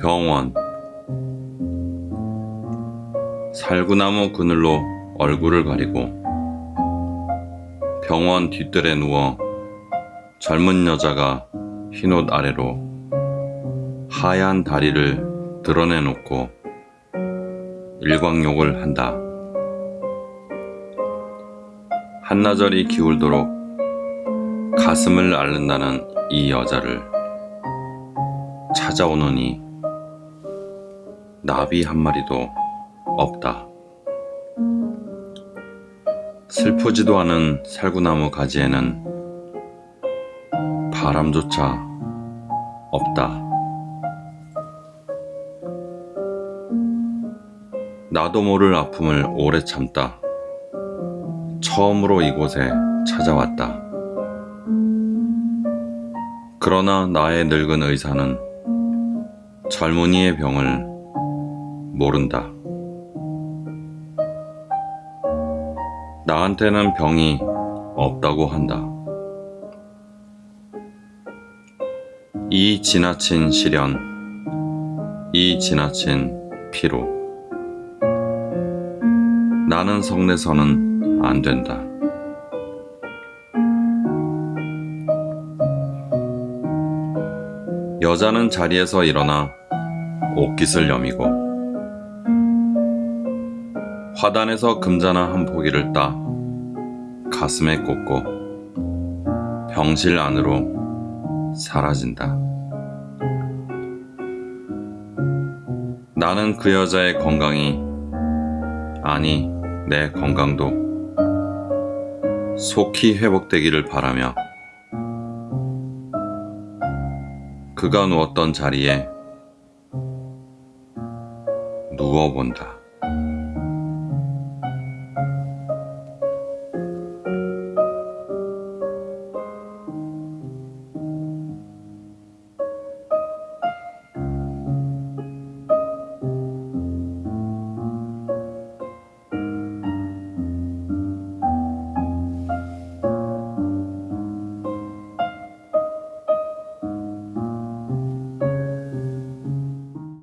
병원 살구나무 그늘로 얼굴을 가리고 병원 뒤뜰에 누워 젊은 여자가 흰옷 아래로 하얀 다리를 드러내놓고 일광욕을 한다. 한나절이 기울도록 가슴을 앓는다는 이 여자를 찾아오느니 나비 한 마리도 없다. 슬프지도 않은 살구나무 가지에는 바람조차 없다. 나도 모를 아픔을 오래 참다. 처음으로 이곳에 찾아왔다. 그러나 나의 늙은 의사는 젊은이의 병을 모른다. 나한테는 병이 없다고 한다. 이 지나친 시련, 이 지나친 피로. 나는 성내서는 안 된다. 여자는 자리에서 일어나 옷깃을 여미고 화단에서 금자나 한 포기를 따 가슴에 꽂고 병실 안으로 사라진다. 나는 그 여자의 건강이 아니 내 건강도 속히 회복되기를 바라며 그가 누웠던 자리에 누워본다.